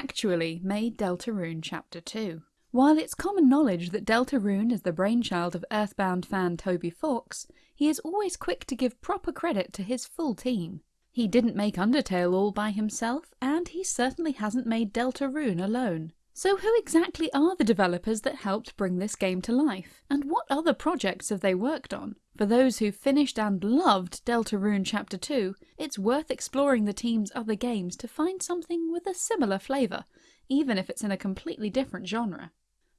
actually made Deltarune Chapter 2. While it's common knowledge that Deltarune is the brainchild of Earthbound fan Toby Fox, he is always quick to give proper credit to his full team. He didn't make Undertale all by himself, and he certainly hasn't made Deltarune alone. So who exactly are the developers that helped bring this game to life? And what other projects have they worked on? For those who finished and loved Deltarune Chapter 2, it's worth exploring the team's other games to find something with a similar flavour, even if it's in a completely different genre.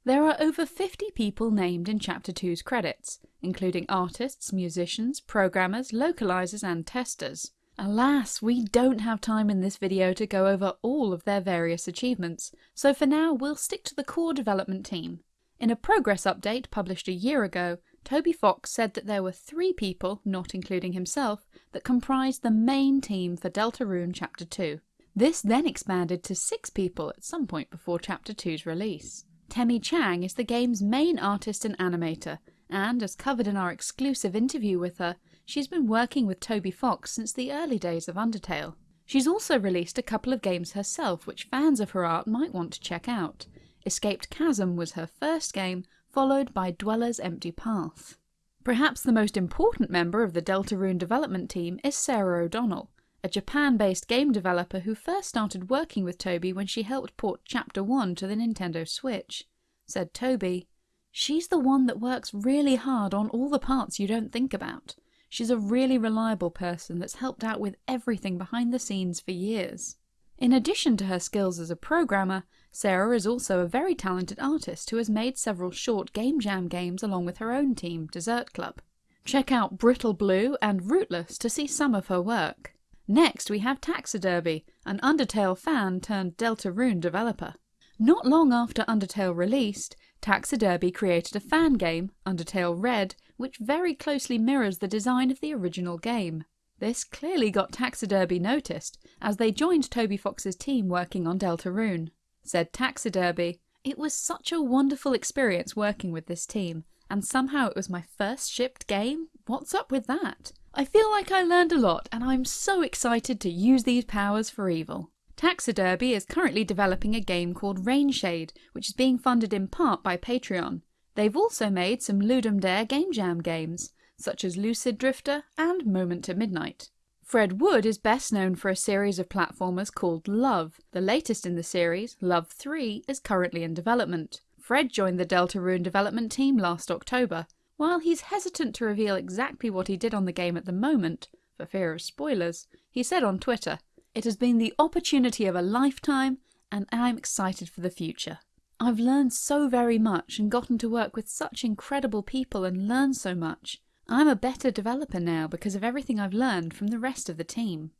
There are over 50 people named in Chapter 2's credits, including artists, musicians, programmers, localizers and testers. Alas, we don't have time in this video to go over all of their various achievements, so for now we'll stick to the core development team. In a progress update published a year ago, Toby Fox said that there were three people, not including himself, that comprised the main team for Deltarune Chapter 2. This then expanded to six people at some point before Chapter 2's release. Temmie Chang is the game's main artist and animator, and as covered in our exclusive interview with her, she's been working with Toby Fox since the early days of Undertale. She's also released a couple of games herself which fans of her art might want to check out. Escaped Chasm was her first game, followed by Dweller's Empty Path. Perhaps the most important member of the Deltarune development team is Sarah O'Donnell, a Japan-based game developer who first started working with Toby when she helped port Chapter 1 to the Nintendo Switch. Said Toby, She's the one that works really hard on all the parts you don't think about. She's a really reliable person that's helped out with everything behind the scenes for years. In addition to her skills as a programmer, Sarah is also a very talented artist who has made several short Game Jam games along with her own team, Dessert Club. Check out Brittle Blue and Rootless to see some of her work. Next we have Taxiderby, an Undertale fan turned Deltarune developer. Not long after Undertale released, Taxiderby created a fan game, Undertale Red, which very closely mirrors the design of the original game. This clearly got Taxiderby noticed, as they joined Toby Fox's team working on Deltarune. Said Taxiderby, It was such a wonderful experience working with this team, and somehow it was my first shipped game? What's up with that? I feel like I learned a lot and I'm so excited to use these powers for evil. Taxiderby is currently developing a game called Rainshade, which is being funded in part by Patreon. They've also made some Ludum Dare Game Jam games, such as Lucid Drifter and Moment to Midnight. Fred Wood is best known for a series of platformers called Love. The latest in the series, Love 3, is currently in development. Fred joined the Deltarune development team last October. While he's hesitant to reveal exactly what he did on the game at the moment, for fear of spoilers, he said on Twitter, it has been the opportunity of a lifetime, and I'm excited for the future. I've learned so very much and gotten to work with such incredible people and learn so much. I'm a better developer now because of everything I've learned from the rest of the team.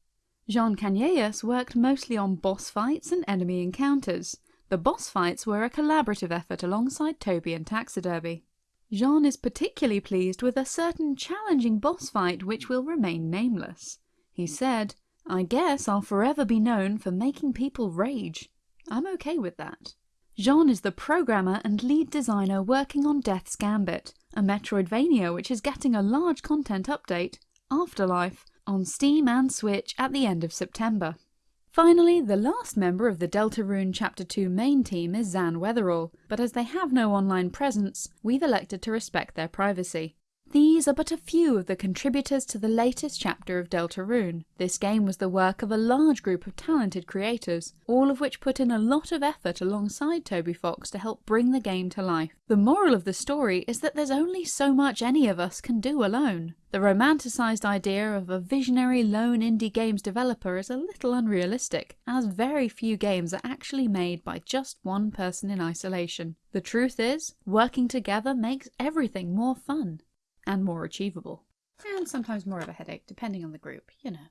Jean Canellas worked mostly on boss fights and enemy encounters. The boss fights were a collaborative effort alongside Toby and Taxiderby. Jean is particularly pleased with a certain challenging boss fight which will remain nameless. He said, I guess I'll forever be known for making people rage. I'm okay with that. Jean is the programmer and lead designer working on Death's Gambit, a Metroidvania which is getting a large content update, Afterlife, on Steam and Switch at the end of September. Finally, the last member of the Deltarune Chapter 2 main team is Zan Weatherall, but as they have no online presence, we've elected to respect their privacy. These are but a few of the contributors to the latest chapter of Deltarune. This game was the work of a large group of talented creators, all of which put in a lot of effort alongside Toby Fox to help bring the game to life. The moral of the story is that there's only so much any of us can do alone. The romanticised idea of a visionary lone indie games developer is a little unrealistic, as very few games are actually made by just one person in isolation. The truth is, working together makes everything more fun and more achievable. And sometimes more of a headache, depending on the group, you know.